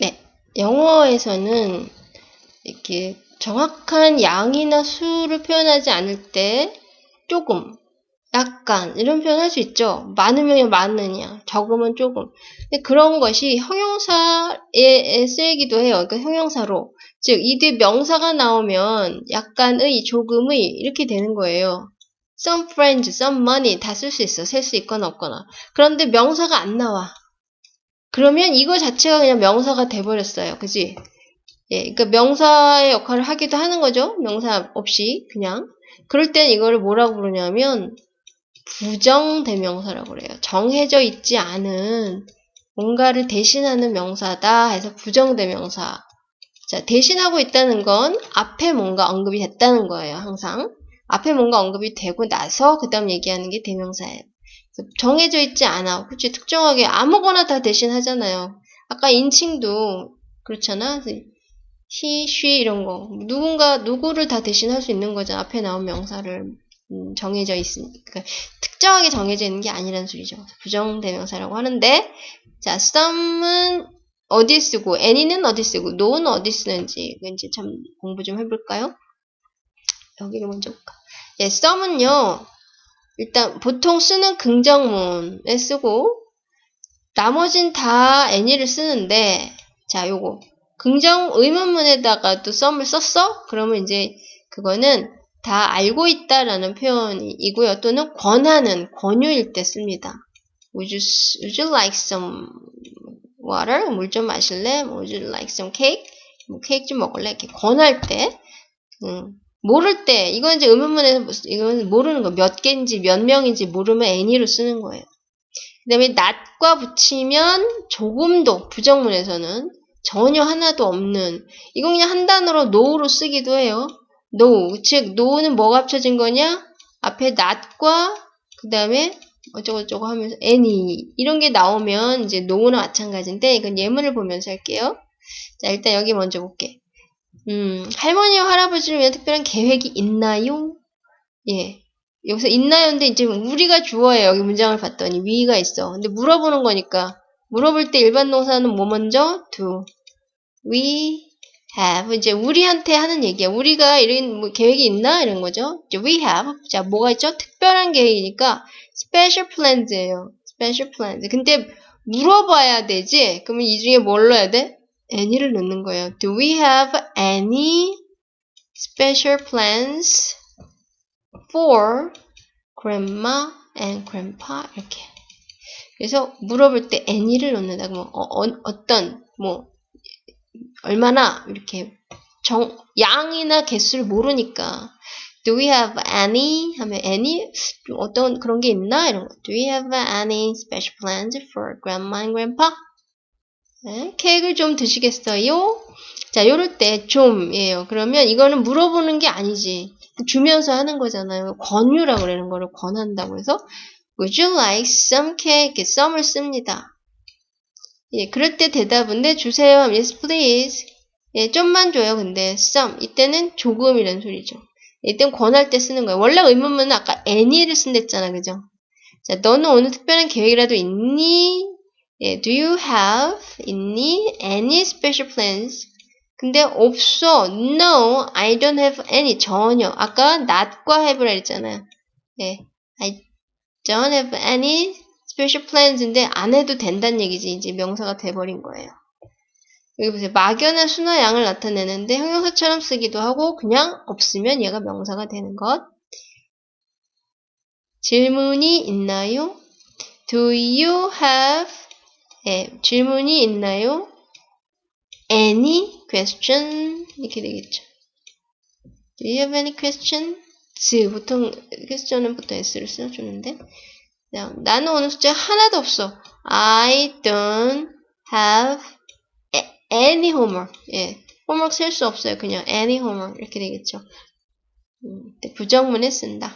네, 영어에서는 이렇게 정확한 양이나 수를 표현하지 않을 때 조금, 약간 이런 표현 할 수 있죠. 많으면 많으냐, 적으면 조금. 근데 그런 것이 형용사에 쓰이기도 해요. 그러니까 형용사로. 즉, 이 뒤에 명사가 나오면 약간의, 조금의 이렇게 되는 거예요. some friends, some money 다 쓸 수 있어. 셀 수 있거나 없거나. 그런데 명사가 안 나와. 그러면 이거 자체가 그냥 명사가 돼버렸어요. 그지? 예, 그러니까 명사의 역할을 하기도 하는 거죠. 명사 없이 그냥. 그럴 땐 이거를 뭐라고 부르냐면 부정대명사라고 그래요. 정해져 있지 않은 뭔가를 대신하는 명사다 해서 부정대명사. 자, 대신하고 있다는 건 앞에 뭔가 언급이 됐다는 거예요. 항상. 앞에 뭔가 언급이 되고 나서 그 다음 얘기하는 게 대명사예요. 정해져 있지 않아. 그치 특정하게 아무거나 다 대신 하잖아요. 아까 인칭도 그렇잖아. he, she 이런 거 누군가 누구를 다 대신할 수 있는 거죠. 앞에 나온 명사를 음, 정해져 있으니까 그러니까 특정하게 정해져 있는 게 아니라는 소리죠. 부정대명사라고 하는데 자 some은 어디 쓰고 any는 어디 쓰고 no는 어디 쓰는지 이제 참 공부 좀 해볼까요? 여기를 먼저 볼까. 예, some은요 일단 보통 쓰는 긍정문에 쓰고 나머진 다 any를 쓰는데 자 요거 긍정 의문문에다가도 썸을 썼어? 그러면 이제 그거는 다 알고 있다라는 표현이고요. 또는 권하는, 권유일 때 씁니다. Would you, would you like some water? 물 좀 마실래? Would you like some cake? 뭐 케이크 좀 먹을래? 이렇게 권할 때, 음, 모를 때, 이건 이제 의문문에서, 이건 모르는 거, 몇 개인지, 몇 명인지 모르면 any로 쓰는 거예요. 그 다음에 not과 붙이면 조금도, 부정문에서는 전혀 하나도 없는 이건 그냥 한 단어로 no로 쓰기도 해요. no 즉 no는 뭐가 합쳐진 거냐? 앞에 not과 그 다음에 어쩌고저쩌고 하면서 any 이런 게 나오면 이제 no나 마찬가지인데 이건 예문을 보면서 할게요. 자 일단 여기 먼저 볼게. 음 할머니와 할아버지를 위한 특별한 계획이 있나요? 예 여기서 있나요인데 이제 우리가 주어예요. 여기 문장을 봤더니 위가 있어. 근데 물어보는 거니까 물어볼 때 일반 동사는 뭐 먼저? do. We have. 이제 우리한테 하는 얘기야. 우리가 이런 뭐 계획이 있나? 이런 거죠. we have. 자, 뭐가 있죠? 특별한 계획이니까 special plans예요. special plans. 근데 물어봐야 되지? 그러면 이 중에 뭘 넣어야 돼? Any를 넣는 거예요. Do we have any special plans for grandma and grandpa? 이렇게. 그래서 물어볼 때 any를 넣는다. 그러면 어, 어, 떤뭐 얼마나 이렇게 정, 양이나 개수를 모르니까 Do we have any? 하면 any? 어떤 그런 게 있나? 이런 거. Do we have any special plans for grandma and grandpa? 네, 케이크를 좀 드시겠어요? 자, 요럴 때 좀이에요. 그러면 이거는 물어보는 게 아니지. 주면서 하는 거잖아요. 권유라고 그러는 거를 권한다고 해서 Would you like some cake? some을 씁니다. 예, 그럴 때 대답은 네 주세요. Yes, please. 예, 좀만 줘요. 근데 some 이때는 조금이라는 소리죠. 이때는 권할 때 쓰는 거예요. 원래 의문문은 아까 any를 쓴댔잖아, 그죠? 자, 너는 오늘 특별한 계획이라도 있니? 예, do you have 있니? Any special plans? 근데 없어. No, I don't have any. 전혀. 아까 not과 have라 했잖아요. 예, I don't have any special plans인데 안 해도 된다는 얘기지. 이제 명사가 돼버린 거예요. 여기 보세요. 막연한 수나 양을 나타내는데 형용사처럼 쓰기도 하고 그냥 없으면 얘가 명사가 되는 것. 질문이 있나요? Do you have 예, 질문이 있나요? Any question 이렇게 되겠죠. Do you have any question? 보통 question은 보통 s를 써주는데 나는 오늘 숫자 하나도 없어. I don't have any homework. 예. homework 셀수 없어요. 그냥 any homework 이렇게 되겠죠. 음, 부정문에 쓴다.